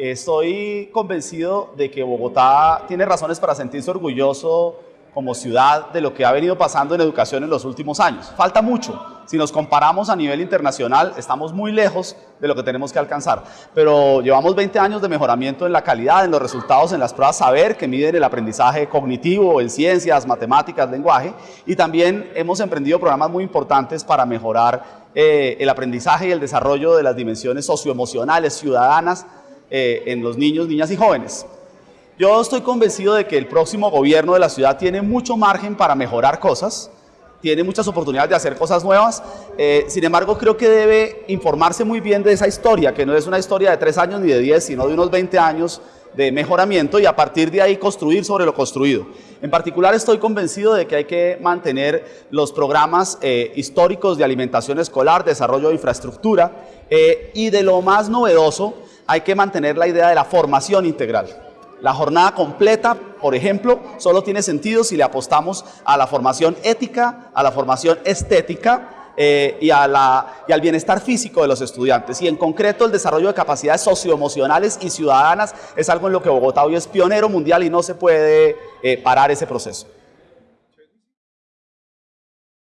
Estoy convencido de que Bogotá tiene razones para sentirse orgulloso como ciudad de lo que ha venido pasando en educación en los últimos años. Falta mucho. Si nos comparamos a nivel internacional, estamos muy lejos de lo que tenemos que alcanzar. Pero llevamos 20 años de mejoramiento en la calidad, en los resultados, en las pruebas saber que miden el aprendizaje cognitivo en ciencias, matemáticas, lenguaje. Y también hemos emprendido programas muy importantes para mejorar eh, el aprendizaje y el desarrollo de las dimensiones socioemocionales, ciudadanas, eh, en los niños, niñas y jóvenes. Yo estoy convencido de que el próximo gobierno de la ciudad tiene mucho margen para mejorar cosas, tiene muchas oportunidades de hacer cosas nuevas, eh, sin embargo creo que debe informarse muy bien de esa historia, que no es una historia de tres años ni de diez, sino de unos 20 años de mejoramiento y a partir de ahí construir sobre lo construido. En particular estoy convencido de que hay que mantener los programas eh, históricos de alimentación escolar, desarrollo de infraestructura y de lo más novedoso, hay que mantener la idea de la formación integral. La jornada completa, por ejemplo, solo tiene sentido si le apostamos a la formación ética, a la formación estética eh, y, al bienestar físico de los estudiantes. Y en concreto el desarrollo de capacidades socioemocionales y ciudadanas es algo en lo que Bogotá hoy es pionero mundial y no se puede eh, parar ese proceso.